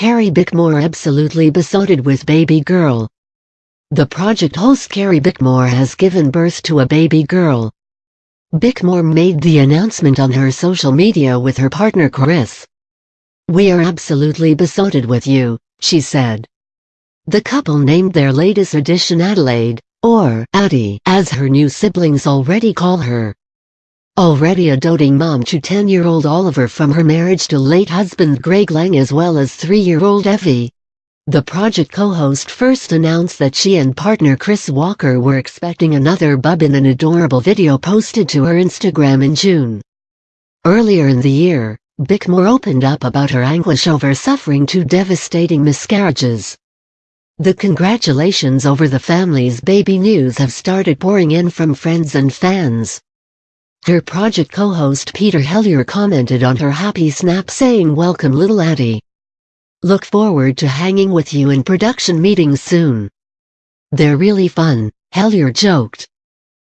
Carrie Bickmore absolutely besotted with baby girl. The project host Carrie Bickmore has given birth to a baby girl. Bickmore made the announcement on her social media with her partner Chris. We are absolutely besotted with you, she said. The couple named their latest addition Adelaide, or Addie, as her new siblings already call her. Already a doting mom to 10-year-old Oliver from her marriage to late husband Greg Lange as well as 3-year-old Evie. The project co-host first announced that she and partner Chris Walker were expecting another bub in an adorable video posted to her Instagram in June. Earlier in the year, Bickmore opened up about her anguish over suffering two devastating miscarriages. The congratulations over the family's baby news have started pouring in from friends and fans. Her project co-host Peter Helliar commented on her happy snap saying welcome little Addie. Look forward to hanging with you in production meetings soon. They're really fun, Helliar joked.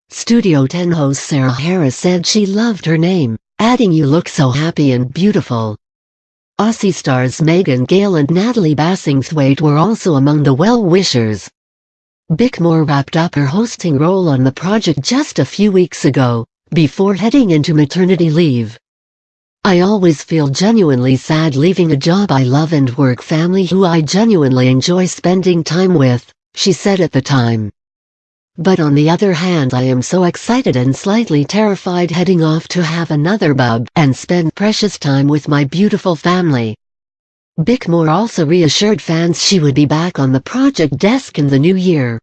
Studio 10 host Sarah Harris said she loved her name, adding you look so happy and beautiful. Aussie stars Megan Gale and Natalie Bassingthwaighte were also among the well-wishers. Bickmore wrapped up her hosting role on the project just a few weeks ago, before heading into maternity leave. I always feel genuinely sad leaving a job I love and work family who I genuinely enjoy spending time with, she said at the time. But on the other hand I am so excited and slightly terrified heading off to have another bub and spend precious time with my beautiful family. Bickmore also reassured fans she would be back on the project desk in the new year.